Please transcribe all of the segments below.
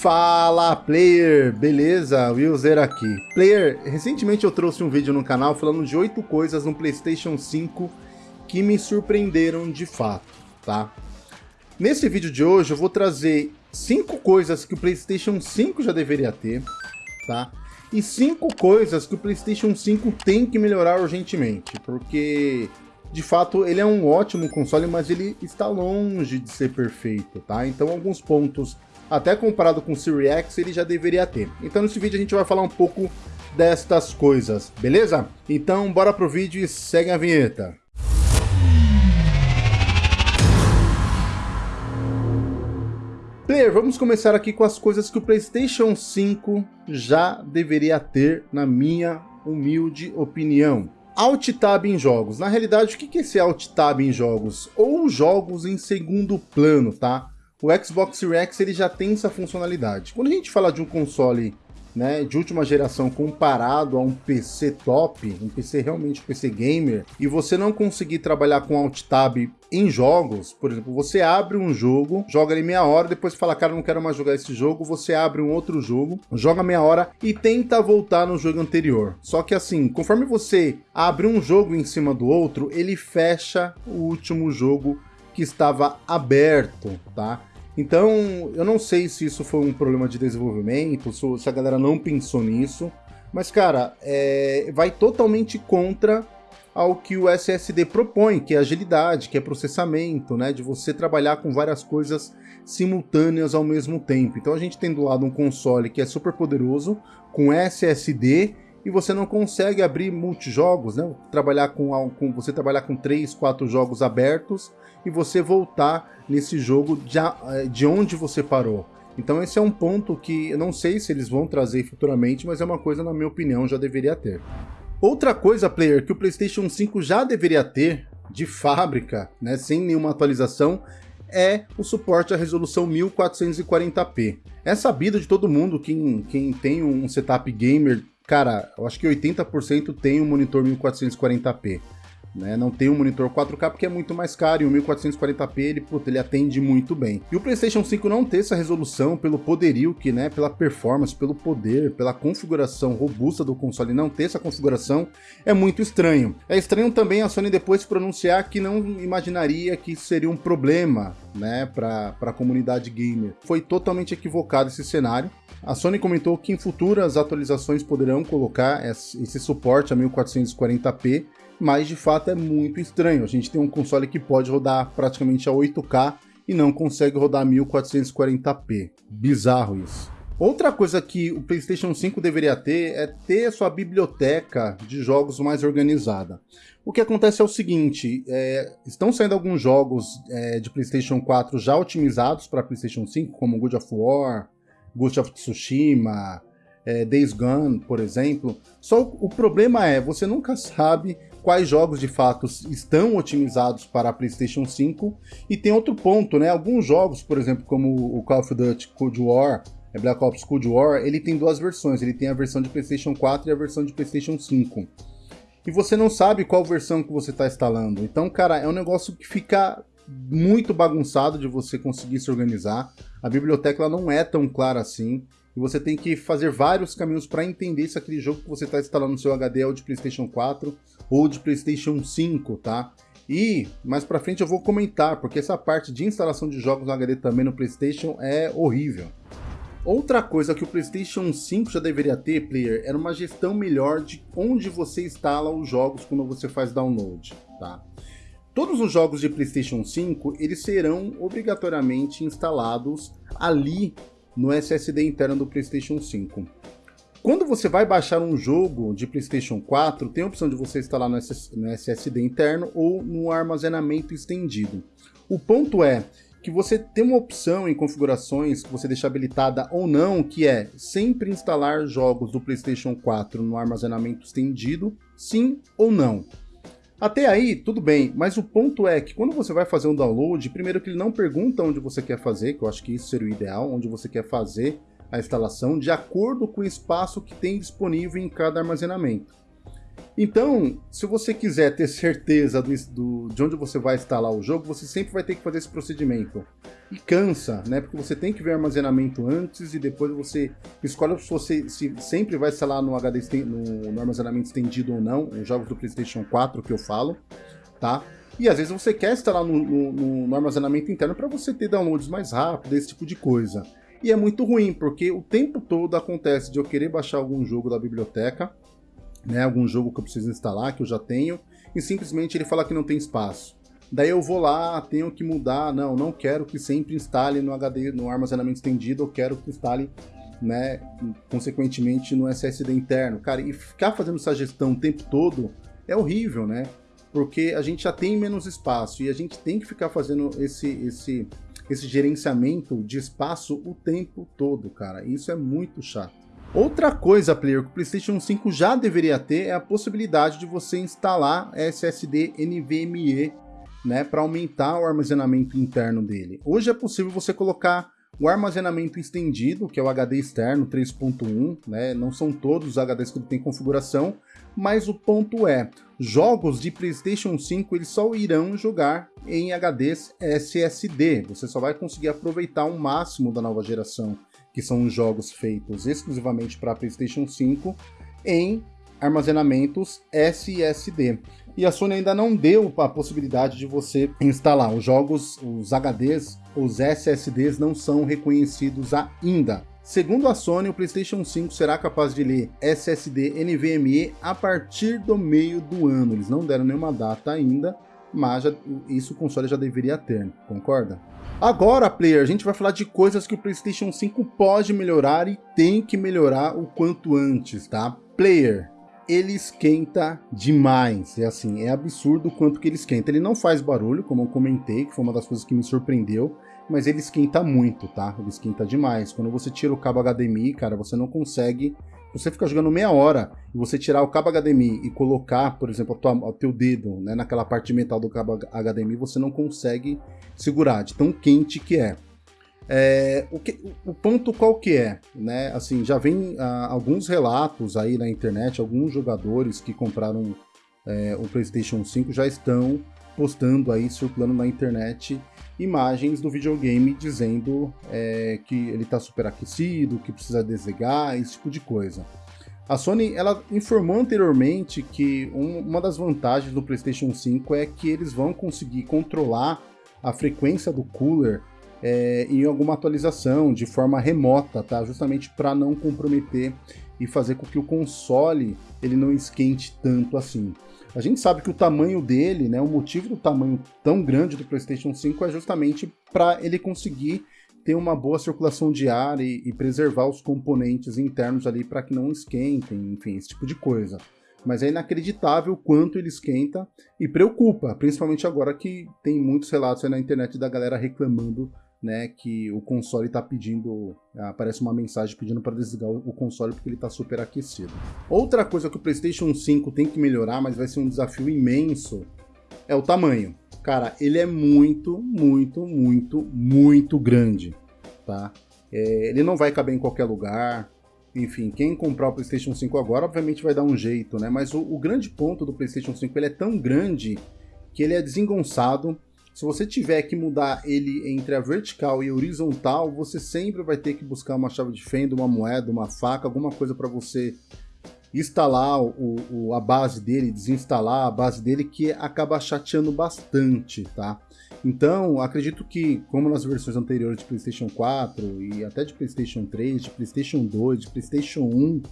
Fala player, beleza? Willzer aqui. Player, recentemente eu trouxe um vídeo no canal falando de 8 coisas no Playstation 5 que me surpreenderam de fato, tá? Nesse vídeo de hoje eu vou trazer 5 coisas que o Playstation 5 já deveria ter, tá? E 5 coisas que o Playstation 5 tem que melhorar urgentemente, porque de fato ele é um ótimo console, mas ele está longe de ser perfeito, tá? Então alguns pontos até comparado com o Series X, ele já deveria ter. Então nesse vídeo a gente vai falar um pouco destas coisas, beleza? Então bora pro vídeo e segue a vinheta. Player, vamos começar aqui com as coisas que o PlayStation 5 já deveria ter, na minha humilde opinião. Alt Tab em jogos. Na realidade, o que é esse Alt Tab em jogos? Ou jogos em segundo plano, tá? o Xbox Series X ele já tem essa funcionalidade. Quando a gente fala de um console né, de última geração comparado a um PC top, um PC realmente um PC gamer, e você não conseguir trabalhar com Alt Tab em jogos, por exemplo, você abre um jogo, joga ali meia hora, depois fala, cara, não quero mais jogar esse jogo, você abre um outro jogo, joga meia hora e tenta voltar no jogo anterior. Só que assim, conforme você abre um jogo em cima do outro, ele fecha o último jogo que estava aberto, tá? Então, eu não sei se isso foi um problema de desenvolvimento, se a galera não pensou nisso, mas, cara, é, vai totalmente contra ao que o SSD propõe, que é agilidade, que é processamento, né, de você trabalhar com várias coisas simultâneas ao mesmo tempo. Então a gente tem do lado um console que é super poderoso, com SSD, e você não consegue abrir multijogos, né? Trabalhar com, com você trabalhar com 3, 4 jogos abertos e você voltar nesse jogo de, eh, de onde você parou. Então esse é um ponto que eu não sei se eles vão trazer futuramente, mas é uma coisa, na minha opinião, já deveria ter. Outra coisa, player, que o PlayStation 5 já deveria ter, de fábrica, né, sem nenhuma atualização, é o suporte à resolução 1440p. É sabido de todo mundo, quem, quem tem um setup gamer cara, eu acho que 80% tem um monitor 1440p. Né? Não tem um monitor 4K porque é muito mais caro e o 1440p ele, puta, ele atende muito bem. E o PlayStation 5 não ter essa resolução pelo poderio que, né, pela performance, pelo poder, pela configuração robusta do console não ter essa configuração é muito estranho. É estranho também a Sony depois pronunciar que não imaginaria que isso seria um problema, né, para a comunidade gamer. Foi totalmente equivocado esse cenário. A Sony comentou que em futuras atualizações poderão colocar esse suporte a 1440p, mas de fato é muito estranho. A gente tem um console que pode rodar praticamente a 8K e não consegue rodar 1440p. Bizarro isso. Outra coisa que o PlayStation 5 deveria ter é ter a sua biblioteca de jogos mais organizada. O que acontece é o seguinte, é, estão saindo alguns jogos é, de PlayStation 4 já otimizados para PlayStation 5, como God of War, Ghost of Tsushima, é, Days Gone, por exemplo. Só o problema é, você nunca sabe quais jogos de fato estão otimizados para a PlayStation 5. E tem outro ponto, né? Alguns jogos, por exemplo, como o Call of Duty Cold War, é Black Ops Cold War, ele tem duas versões. Ele tem a versão de PlayStation 4 e a versão de PlayStation 5. E você não sabe qual versão que você está instalando. Então, cara, é um negócio que fica muito bagunçado de você conseguir se organizar. A biblioteca não é tão clara assim. E você tem que fazer vários caminhos para entender se aquele jogo que você está instalando no seu HD é o de PlayStation 4 ou de PlayStation 5, tá? E mais para frente eu vou comentar, porque essa parte de instalação de jogos no HD também no PlayStation é horrível. Outra coisa que o PlayStation 5 já deveria ter, player, era uma gestão melhor de onde você instala os jogos quando você faz download, tá? Todos os jogos de PlayStation 5 eles serão obrigatoriamente instalados ali no SSD interno do PlayStation 5. Quando você vai baixar um jogo de PlayStation 4, tem a opção de você instalar no, SSD interno ou no armazenamento estendido. O ponto é que você tem uma opção em configurações que você deixa habilitada ou não, que é sempre instalar jogos do PlayStation 4 no armazenamento estendido, sim ou não. Até aí, tudo bem, mas o ponto é que quando você vai fazer um download, primeiro que ele não pergunta onde você quer fazer, que eu acho que isso seria o ideal, onde você quer fazer a instalação, de acordo com o espaço que tem disponível em cada armazenamento. Então, se você quiser ter certeza do, do, de onde você vai instalar o jogo, você sempre vai ter que fazer esse procedimento. E cansa, né? Porque você tem que ver armazenamento antes e depois você escolhe se você se sempre vai instalar no HD no, no armazenamento estendido ou não, os jogos do PlayStation 4 que eu falo, tá? E às vezes você quer instalar no, no, no armazenamento interno para você ter downloads mais rápidos, esse tipo de coisa. E é muito ruim, porque o tempo todo acontece de eu querer baixar algum jogo da biblioteca, né, algum jogo que eu preciso instalar, que eu já tenho, e simplesmente ele fala que não tem espaço. Daí eu vou lá, tenho que mudar, não, não quero que sempre instale no HD, no armazenamento estendido, eu quero que instale, né, consequentemente no SSD interno. Cara, e ficar fazendo essa gestão o tempo todo é horrível, né? Porque a gente já tem menos espaço e a gente tem que ficar fazendo esse, esse, esse gerenciamento de espaço o tempo todo, cara. Isso é muito chato. Outra coisa, player, que o PlayStation 5 já deveria ter é a possibilidade de você instalar SSD NVMe, né, para aumentar o armazenamento interno dele. Hoje é possível você colocar o armazenamento estendido, que é o HD externo 3.1, né, não são todos os HDs que tem configuração, mas o ponto é, jogos de PlayStation 5 eles só irão jogar em HDs SSD, você só vai conseguir aproveitar o máximo da nova geração que são jogos feitos exclusivamente para PlayStation 5, em armazenamentos SSD. E a Sony ainda não deu a possibilidade de você instalar os jogos, os HDs, os SSDs não são reconhecidos ainda. Segundo a Sony, o PlayStation 5 será capaz de ler SSD NVMe a partir do meio do ano. Eles não deram nenhuma data ainda, mas já, isso o console já deveria ter, concorda? Agora, player, a gente vai falar de coisas que o PlayStation 5 pode melhorar e tem que melhorar o quanto antes, tá? Player, ele esquenta demais, é assim, é absurdo o quanto que ele esquenta. Ele não faz barulho, como eu comentei, que foi uma das coisas que me surpreendeu, mas ele esquenta muito, tá? Ele esquenta demais. Quando você tira o cabo HDMI, cara, você não consegue você fica jogando meia hora e você tirar o cabo HDMI e colocar, por exemplo, o teu dedo né, naquela parte de metal do cabo HDMI, você não consegue segurar, de tão quente que é. é o, que, o ponto qual que é? Né? Assim, já vem ah, alguns relatos aí na internet, alguns jogadores que compraram é, o PlayStation 5 já estão postando aí, circulando na internet, imagens do videogame dizendo é, que ele está superaquecido, que precisa desligar, esse tipo de coisa. A Sony ela informou anteriormente que um, uma das vantagens do PlayStation 5 é que eles vão conseguir controlar a frequência do cooler é, em alguma atualização de forma remota, tá? Justamente para não comprometer e fazer com que o console ele não esquente tanto assim. A gente sabe que o tamanho dele, né, o motivo do tamanho tão grande do PlayStation 5 é justamente para ele conseguir ter uma boa circulação de ar e, e preservar os componentes internos ali para que não esquentem, enfim, esse tipo de coisa. Mas é inacreditável o quanto ele esquenta e preocupa, principalmente agora que tem muitos relatos na internet da galera reclamando né, que o console está pedindo, aparece uma mensagem pedindo para desligar o console porque ele está superaquecido. Outra coisa que o PlayStation 5 tem que melhorar, mas vai ser um desafio imenso, é o tamanho. Cara, ele é muito, muito, muito, muito grande, tá? É, ele não vai caber em qualquer lugar. Enfim, quem comprar o PlayStation 5 agora, obviamente vai dar um jeito, né? Mas o, o grande ponto do PlayStation 5 ele é tão grande que ele é desengonçado se você tiver que mudar ele entre a vertical e a horizontal, você sempre vai ter que buscar uma chave de fenda, uma moeda, uma faca, alguma coisa para você instalar o, o, a base dele, desinstalar a base dele, que acaba chateando bastante, tá? Então, acredito que, como nas versões anteriores de PlayStation 4 e até de PlayStation 3, de PlayStation 2, de PlayStation 1,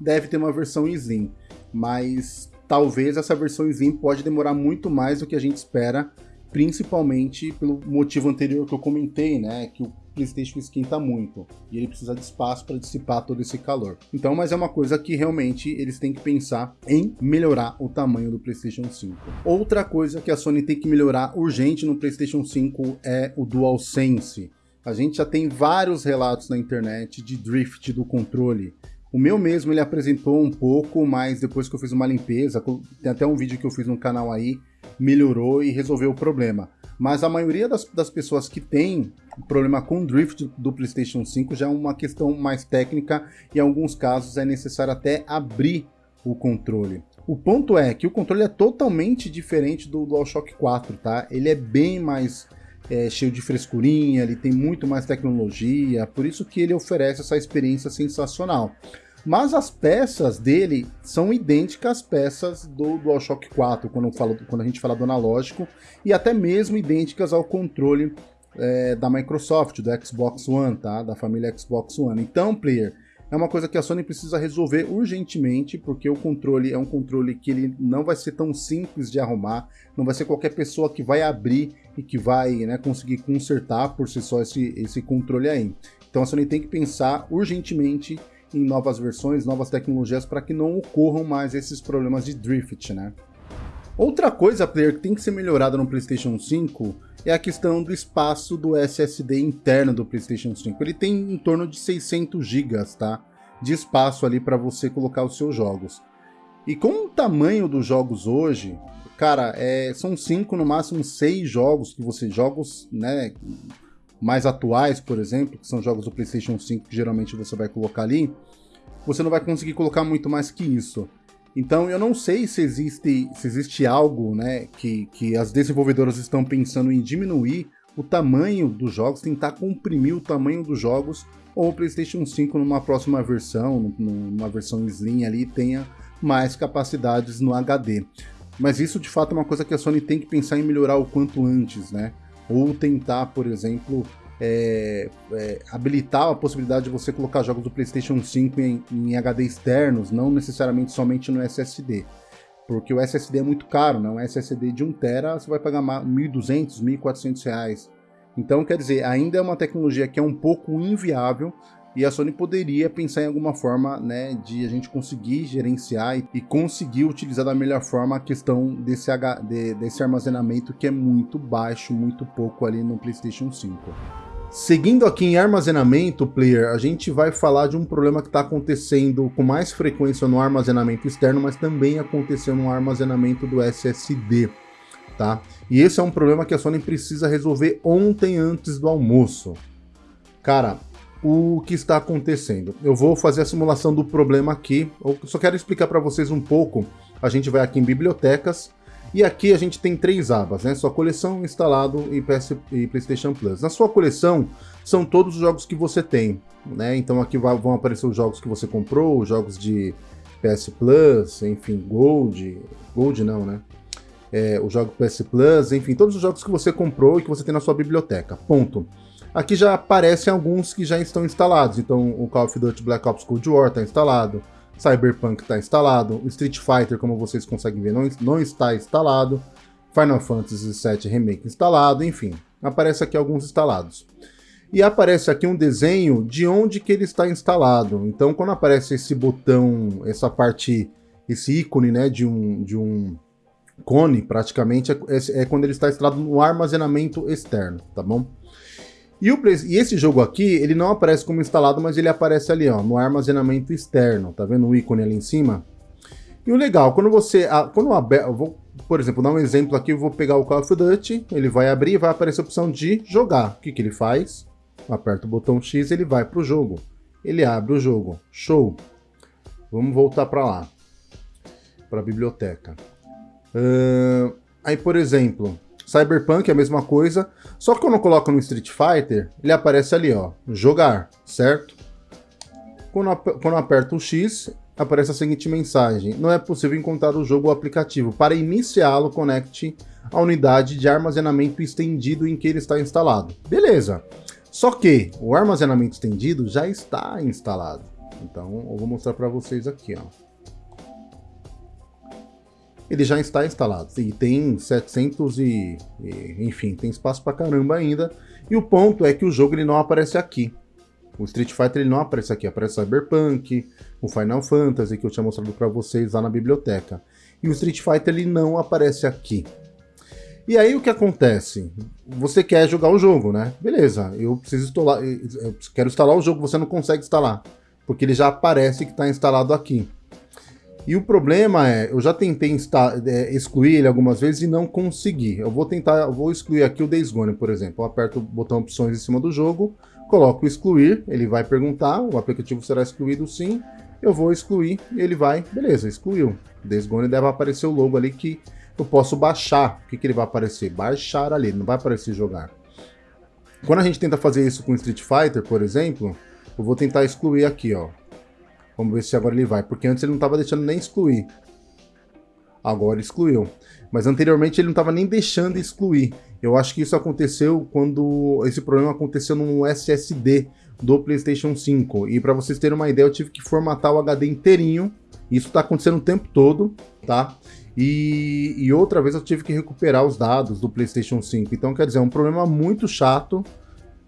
deve ter uma versão Slim, mas talvez essa versão Slim pode demorar muito mais do que a gente espera principalmente pelo motivo anterior que eu comentei, né, que o PlayStation esquenta muito e ele precisa de espaço para dissipar todo esse calor. Então, mas é uma coisa que realmente eles têm que pensar em melhorar o tamanho do PlayStation 5. Outra coisa que a Sony tem que melhorar urgente no PlayStation 5 é o DualSense. A gente já tem vários relatos na internet de drift do controle. O meu mesmo ele apresentou um pouco, mas depois que eu fiz uma limpeza, tem até um vídeo que eu fiz no canal aí, melhorou e resolveu o problema. Mas a maioria das, das pessoas que tem problema com drift do PlayStation 5 já é uma questão mais técnica e em alguns casos é necessário até abrir o controle. O ponto é que o controle é totalmente diferente do DualShock 4, tá? Ele é bem mais é, cheio de frescurinha, ele tem muito mais tecnologia, por isso que ele oferece essa experiência sensacional. Mas as peças dele são idênticas às peças do DualShock 4, quando, falo, quando a gente fala do analógico, e até mesmo idênticas ao controle é, da Microsoft, do Xbox One, tá? Da família Xbox One. Então, player, é uma coisa que a Sony precisa resolver urgentemente, porque o controle é um controle que ele não vai ser tão simples de arrumar, não vai ser qualquer pessoa que vai abrir e que vai né, conseguir consertar por si só esse, esse controle aí. Então a Sony tem que pensar urgentemente em novas versões, novas tecnologias para que não ocorram mais esses problemas de drift, né? Outra coisa, player, que tem que ser melhorada no PlayStation 5 é a questão do espaço do SSD interno do PlayStation 5. Ele tem em torno de 600 GB, tá? De espaço ali para você colocar os seus jogos. E com o tamanho dos jogos hoje, cara, é, são cinco, no máximo seis jogos que você jogos, né, mais atuais, por exemplo, que são jogos do PlayStation 5 que geralmente você vai colocar ali, você não vai conseguir colocar muito mais que isso. Então eu não sei se existe, se existe algo né, que, que as desenvolvedoras estão pensando em diminuir o tamanho dos jogos, tentar comprimir o tamanho dos jogos, ou o PlayStation 5 numa próxima versão, numa versão Slim ali, tenha mais capacidades no HD. Mas isso de fato é uma coisa que a Sony tem que pensar em melhorar o quanto antes, né? Ou tentar, por exemplo, é, é, habilitar a possibilidade de você colocar jogos do PlayStation 5 em, em, HD externos, não necessariamente somente no SSD. Porque o SSD é muito caro, né? Um SSD de 1TB você vai pagar 1.200, 1.400 reais. Então, quer dizer, ainda é uma tecnologia que é um pouco inviável e a Sony poderia pensar em alguma forma né, de a gente conseguir gerenciar e, e conseguir utilizar da melhor forma a questão desse, H, de, desse armazenamento que é muito baixo, muito pouco ali no PlayStation 5. Seguindo aqui em armazenamento, player, a gente vai falar de um problema que está acontecendo com mais frequência no armazenamento externo, mas também aconteceu no armazenamento do SSD, tá? E esse é um problema que a Sony precisa resolver ontem antes do almoço. Cara, o que está acontecendo? Eu vou fazer a simulação do problema aqui, eu só quero explicar para vocês um pouco. A gente vai aqui em bibliotecas, e aqui a gente tem três abas, né? Sua coleção, instalado e, PS, e PlayStation Plus. Na sua coleção são todos os jogos que você tem, né? Então aqui vão aparecer os jogos que você comprou, os jogos de PS Plus, enfim, Gold, Gold não, né? É, o jogo PS Plus, enfim, todos os jogos que você comprou e que você tem na sua biblioteca. Ponto. Aqui já aparecem alguns que já estão instalados. Então o Call of Duty Black Ops Cold War está instalado. Cyberpunk está instalado, Street Fighter, como vocês conseguem ver, não, não está instalado, Final Fantasy VII Remake instalado, enfim, aparece aqui alguns instalados. E aparece aqui um desenho de onde que ele está instalado. Então, quando aparece esse botão, essa parte, esse ícone, né, de um, de um cone, praticamente, é, é quando ele está instalado no armazenamento externo, tá bom? E, o, e, esse jogo aqui, ele não aparece como instalado, mas ele aparece ali, ó, no armazenamento externo. Tá vendo o ícone ali em cima? E o legal, quando você... Quando eu vou, por exemplo, dar um exemplo aqui, eu vou pegar o Call of Duty, ele vai abrir e vai aparecer a opção de jogar. O que, que ele faz? Aperta o botão X ele vai para o jogo. Ele abre o jogo. Show! Vamos voltar para lá. Para a biblioteca. Uh, aí, por exemplo, Cyberpunk é a mesma coisa, só que quando eu coloco no Street Fighter, ele aparece ali, ó, jogar, certo? Quando, quando aperto o X, aparece a seguinte mensagem, não é possível encontrar o jogo ou aplicativo. Para iniciá-lo, conecte a unidade de armazenamento estendido em que ele está instalado. Beleza, só que o armazenamento estendido já está instalado. Então eu vou mostrar para vocês aqui, ó ele já está instalado e tem 700 e, e enfim, tem espaço para caramba ainda. E o ponto é que o jogo ele não aparece aqui. O Street Fighter ele não aparece aqui, aparece Cyberpunk, o Final Fantasy que eu tinha mostrado para vocês lá na biblioteca. E o Street Fighter ele não aparece aqui. E aí o que acontece? Você quer jogar o jogo, né? Beleza, eu preciso instalar, eu quero instalar o jogo, você não consegue instalar, porque ele já aparece que está instalado aqui. E o problema é, eu já tentei é, excluir ele algumas vezes e não consegui. Eu vou tentar, eu vou excluir aqui o Days Gone, por exemplo. Eu aperto o botão opções em cima do jogo, coloco excluir, ele vai perguntar, o aplicativo será excluído sim. eu vou excluir, ele vai, beleza, excluiu. Desgone deve aparecer o logo ali que eu posso baixar. O que, que ele vai aparecer? Baixar ali, não vai aparecer jogar. Quando a gente tenta fazer isso com Street Fighter, por exemplo, eu vou tentar excluir aqui, ó. Vamos ver se agora ele vai, porque antes ele não estava deixando nem excluir. Agora excluiu. Mas anteriormente ele não estava nem deixando excluir. Eu acho que isso aconteceu quando esse problema aconteceu no SSD do PlayStation 5. E para vocês terem uma ideia, eu tive que formatar o HD inteirinho. Isso está acontecendo o tempo todo, tá? E, e, outra vez eu tive que recuperar os dados do PlayStation 5. Então, quer dizer, é um problema muito chato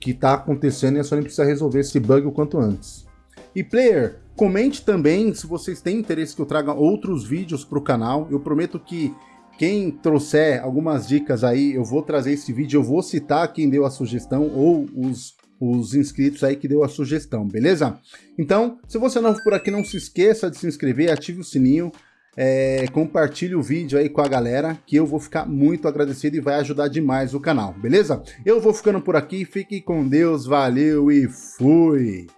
que está acontecendo e a Sony precisa resolver esse bug o quanto antes. E player, comente também se vocês têm interesse que eu traga outros vídeos para o canal. Eu prometo que quem trouxer algumas dicas aí, eu vou trazer esse vídeo, eu vou citar quem deu a sugestão ou os, os inscritos aí que deu a sugestão, beleza? Então, se você não for por aqui, não se esqueça de se inscrever, ative o sininho, é, compartilhe o vídeo aí com a galera, que eu vou ficar muito agradecido e vai ajudar demais o canal, beleza? Eu vou ficando por aqui, fique com Deus, valeu e fui!